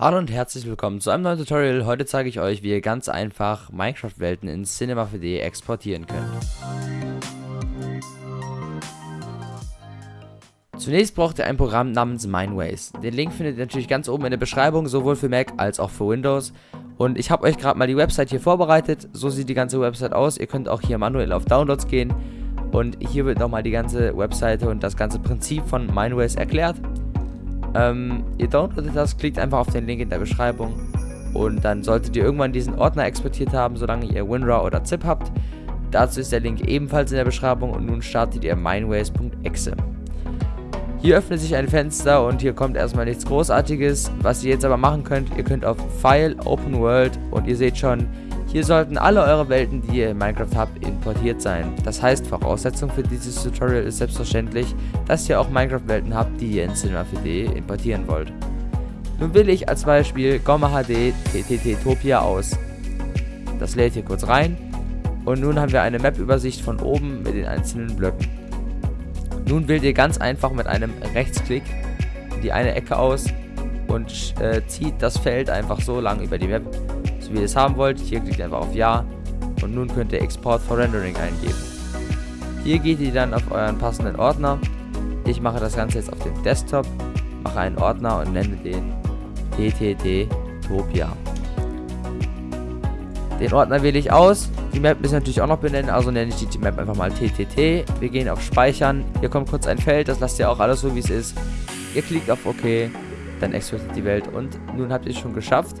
Hallo und herzlich willkommen zu einem neuen Tutorial. Heute zeige ich euch, wie ihr ganz einfach Minecraft-Welten in Cinema 4D exportieren könnt. Zunächst braucht ihr ein Programm namens Mineways. Den Link findet ihr natürlich ganz oben in der Beschreibung, sowohl für Mac als auch für Windows. Und ich habe euch gerade mal die Website hier vorbereitet. So sieht die ganze Website aus. Ihr könnt auch hier manuell auf Downloads gehen. Und hier wird nochmal die ganze Webseite und das ganze Prinzip von Mineways erklärt. Ähm, ihr downloadet das, klickt einfach auf den Link in der Beschreibung und dann solltet ihr irgendwann diesen Ordner exportiert haben, solange ihr WinRAR oder ZIP habt. Dazu ist der Link ebenfalls in der Beschreibung und nun startet ihr mineways.exe. Hier öffnet sich ein Fenster und hier kommt erstmal nichts großartiges. Was ihr jetzt aber machen könnt, ihr könnt auf File, Open World und ihr seht schon, hier sollten alle eure Welten, die ihr in Minecraft habt, importiert sein. Das heißt, Voraussetzung für dieses Tutorial ist selbstverständlich, dass ihr auch Minecraft-Welten habt, die ihr in Cinema 4D importieren wollt. Nun wähle ich als Beispiel Gomma HD TTT Topia aus. Das lädt hier kurz rein und nun haben wir eine Map-Übersicht von oben mit den einzelnen Blöcken. Nun wählt ihr ganz einfach mit einem Rechtsklick die eine Ecke aus und äh, zieht das Feld einfach so lang über die Map, wie ihr es haben wollt. Hier klickt einfach auf Ja und nun könnt ihr Export for Rendering eingeben. Hier geht ihr dann auf euren passenden Ordner. Ich mache das Ganze jetzt auf dem Desktop, mache einen Ordner und nenne den TTT Topia. Den Ordner wähle ich aus. Die Map müssen natürlich auch noch benennen, also nenne ich die Map einfach mal TTT. Wir gehen auf Speichern. Hier kommt kurz ein Feld, das lasst ihr auch alles so wie es ist. Ihr klickt auf OK, dann exportiert die Welt und nun habt ihr es schon geschafft.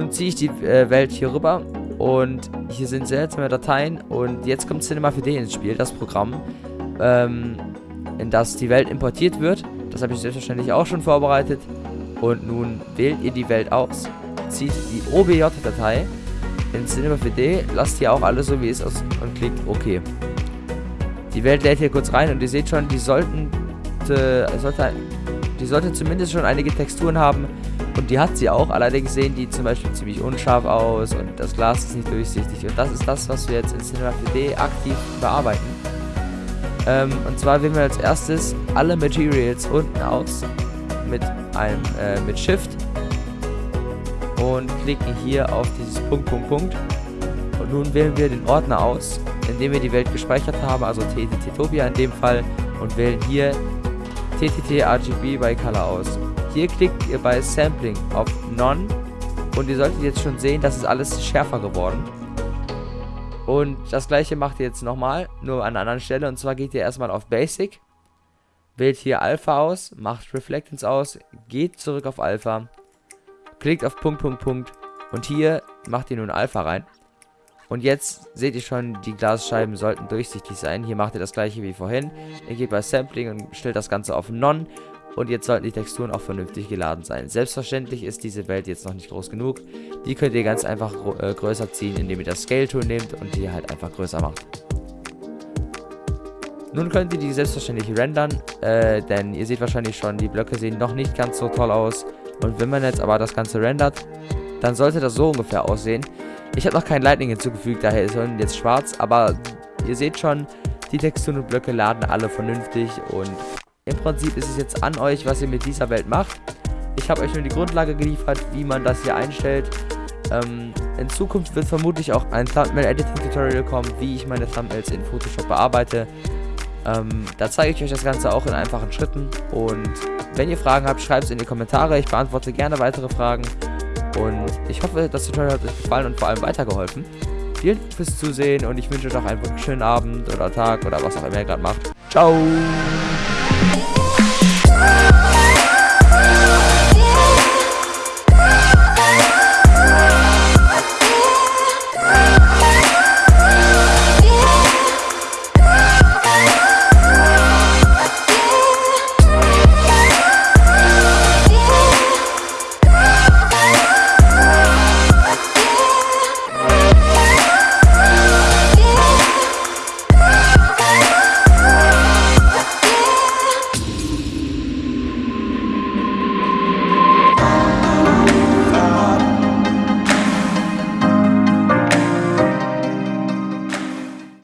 Nun ziehe ich die äh, Welt hier rüber und hier sind seltsame Dateien und jetzt kommt Cinema 4D ins Spiel, das Programm, ähm, in das die Welt importiert wird. Das habe ich selbstverständlich auch schon vorbereitet. Und nun wählt ihr die Welt aus, zieht die OBJ-Datei in Cinema 4D, lasst hier auch alles so wie es ist und klickt OK. Die Welt lädt hier kurz rein und ihr seht schon, die sollten, äh, die sollte zumindest schon einige Texturen haben, und die hat sie auch, allerdings sehen die zum Beispiel ziemlich unscharf aus und das Glas ist nicht durchsichtig. Und das ist das, was wir jetzt in Cinema 4D aktiv bearbeiten. Ähm, und zwar wählen wir als erstes alle Materials unten aus mit einem äh, mit Shift und klicken hier auf dieses Punkt, Punkt, Punkt. Und nun wählen wir den Ordner aus, in dem wir die Welt gespeichert haben, also TTT-Topia in dem Fall, und wählen hier TTT RGB by Color aus. Hier klickt ihr bei Sampling auf None und ihr solltet jetzt schon sehen, dass es alles schärfer geworden. Und das gleiche macht ihr jetzt nochmal, nur an einer anderen Stelle. Und zwar geht ihr erstmal auf Basic, wählt hier Alpha aus, macht Reflectance aus, geht zurück auf Alpha, klickt auf Punkt, Punkt, Punkt und hier macht ihr nun Alpha rein. Und jetzt seht ihr schon, die Glasscheiben sollten durchsichtig sein. Hier macht ihr das gleiche wie vorhin. Ihr geht bei Sampling und stellt das Ganze auf None und jetzt sollten die Texturen auch vernünftig geladen sein. Selbstverständlich ist diese Welt jetzt noch nicht groß genug. Die könnt ihr ganz einfach äh, größer ziehen, indem ihr das Scale-Tool nehmt und die halt einfach größer macht. Nun könnt ihr die selbstverständlich rendern, äh, denn ihr seht wahrscheinlich schon, die Blöcke sehen noch nicht ganz so toll aus. Und wenn man jetzt aber das Ganze rendert, dann sollte das so ungefähr aussehen. Ich habe noch kein Lightning hinzugefügt, daher ist es jetzt schwarz, aber ihr seht schon, die Texturen und Blöcke laden alle vernünftig und im Prinzip ist es jetzt an euch, was ihr mit dieser Welt macht. Ich habe euch nur die Grundlage geliefert, wie man das hier einstellt. Ähm, in Zukunft wird vermutlich auch ein Thumbnail-Editing-Tutorial kommen, wie ich meine Thumbnails in Photoshop bearbeite. Ähm, da zeige ich euch das Ganze auch in einfachen Schritten. Und wenn ihr Fragen habt, schreibt es in die Kommentare. Ich beantworte gerne weitere Fragen. Und ich hoffe, das Tutorial hat euch gefallen und vor allem weitergeholfen. Vielen Dank fürs Zusehen und ich wünsche euch noch einen schönen Abend oder Tag oder was auch immer ihr gerade macht. Ciao!